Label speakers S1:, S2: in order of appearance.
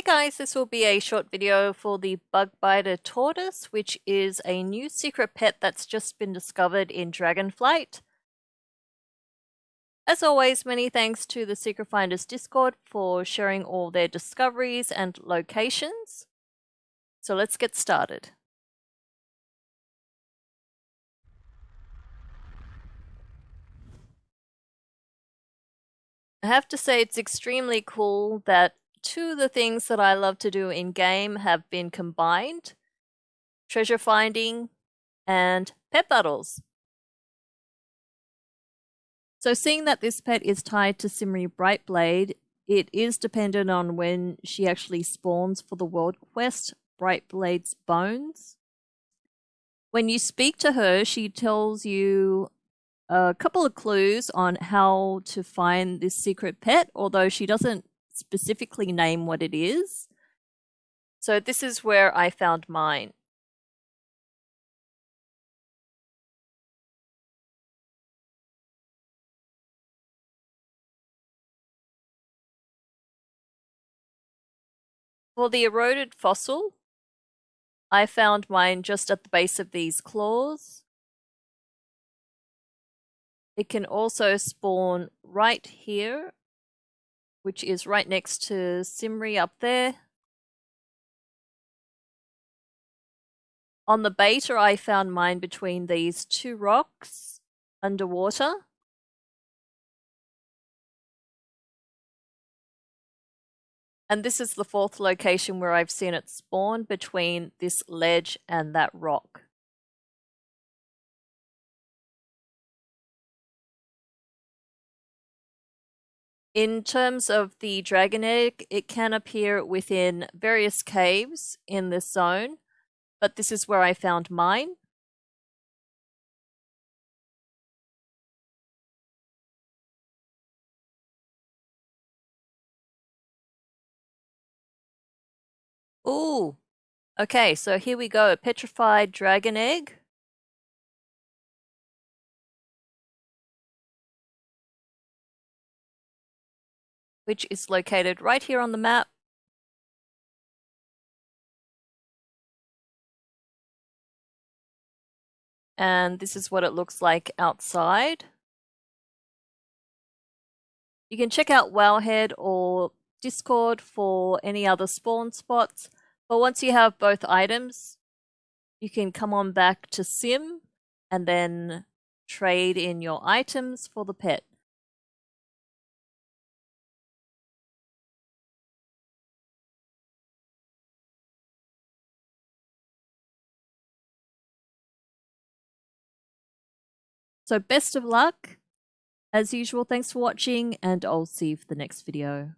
S1: Hey guys, this will be a short video for the Bugbiter Tortoise, which is a new secret pet that's just been discovered in Dragonflight. As always, many thanks to the Secret Finders Discord for sharing all their discoveries and locations. So let's get started. I have to say it's extremely cool that two of the things that I love to do in game have been combined. Treasure finding and pet battles. So seeing that this pet is tied to Cymre Brightblade, it is dependent on when she actually spawns for the world quest, Brightblade's Bones. When you speak to her, she tells you a couple of clues on how to find this secret pet, although she doesn't specifically name what it is. So this is where I found mine. For the eroded fossil, I found mine just at the base of these claws. It can also spawn right here which is right next to Cymre up there. On the beta, I found mine between these two rocks underwater. And this is the fourth location where I've seen it spawn between this ledge and that rock. In terms of the dragon egg, it can appear within various caves in this zone, but this is where I found mine. Ooh, okay, so here we go, a petrified dragon egg. Which is located right here on the map. And this is what it looks like outside. You can check out Wowhead or Discord for any other spawn spots. But once you have both items, you can come on back to Sim and then trade in your items for the pet. So best of luck. As usual, thanks for watching and I'll see you for the next video.